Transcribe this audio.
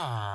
Ah.